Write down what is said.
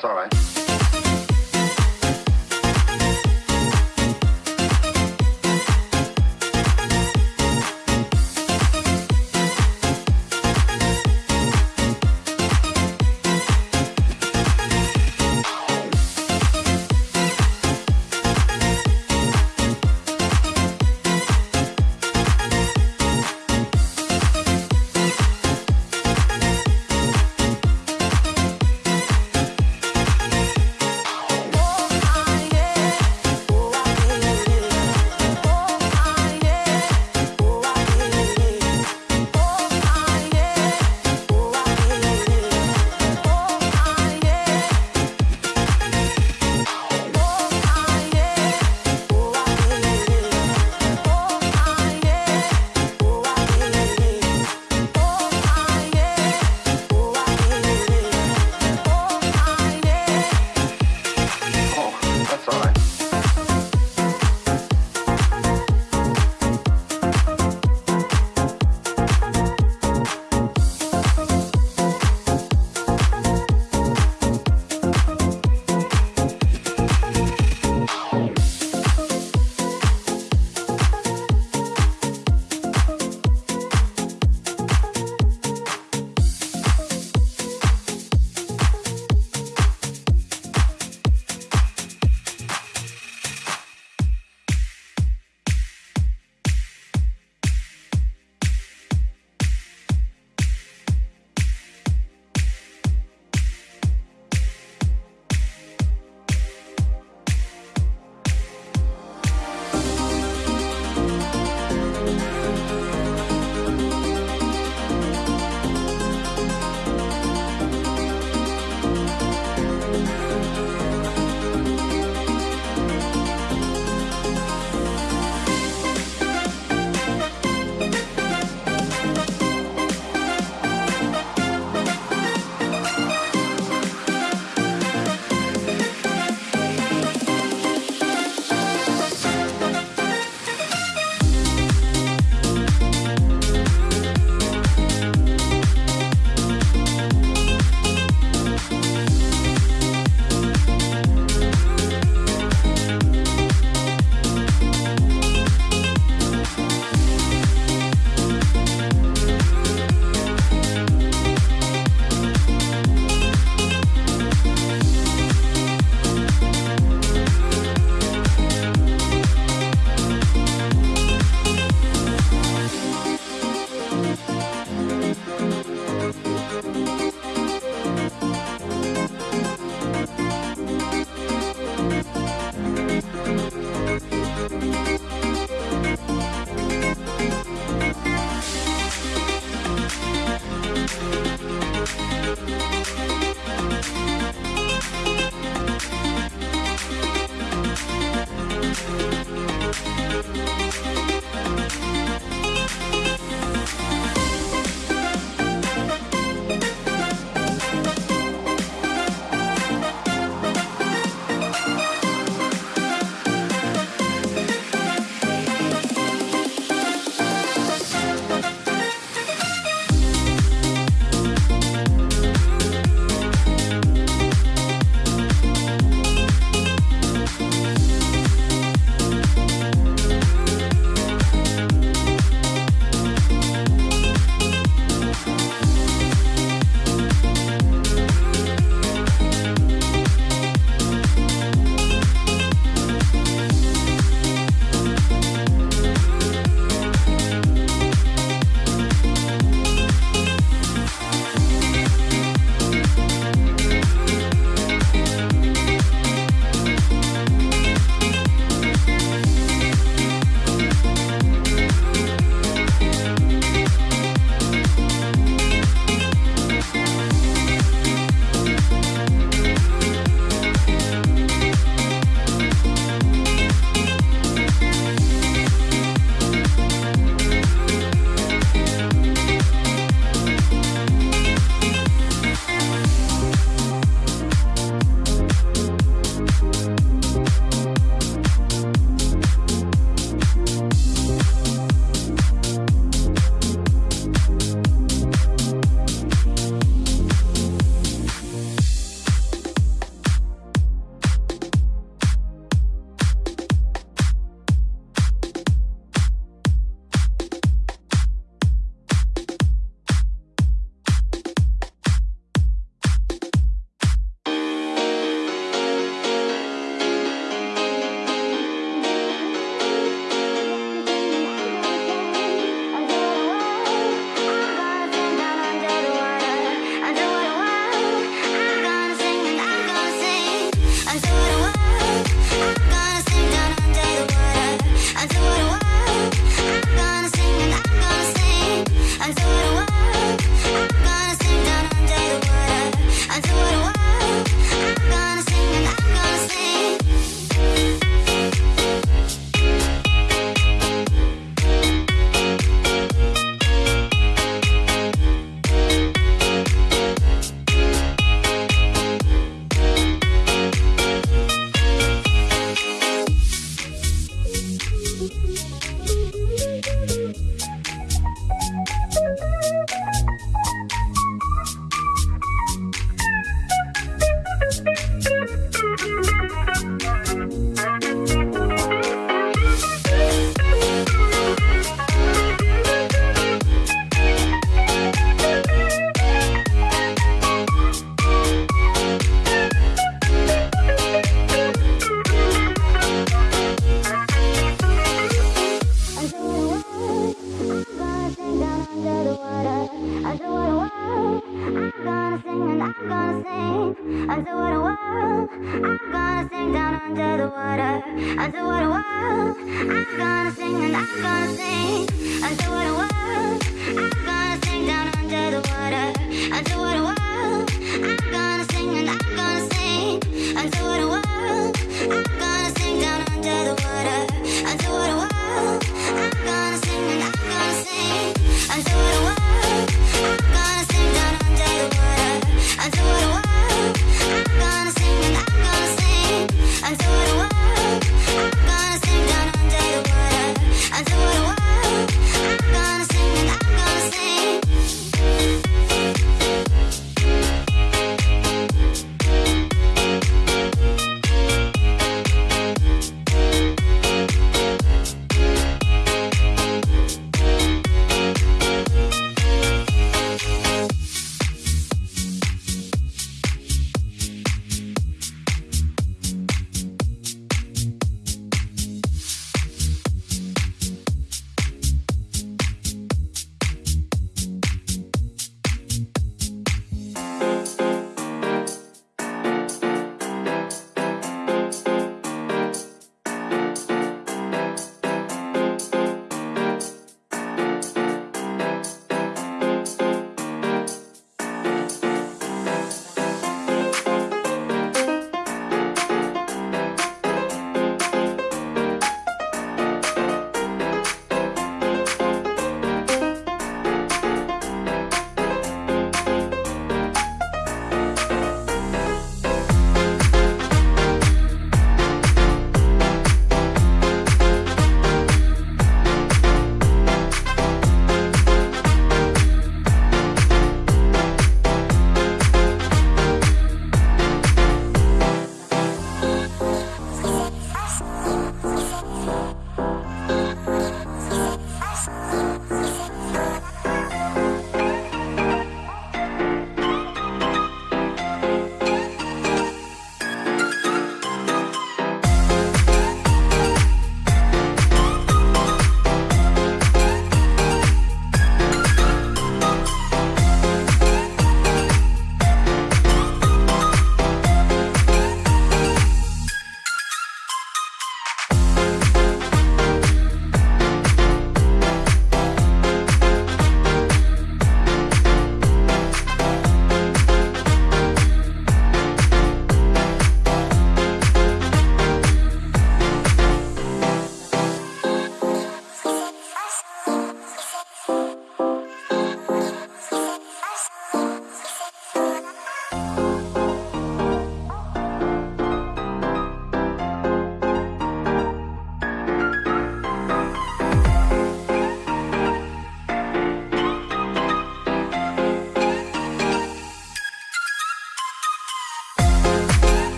that's all right.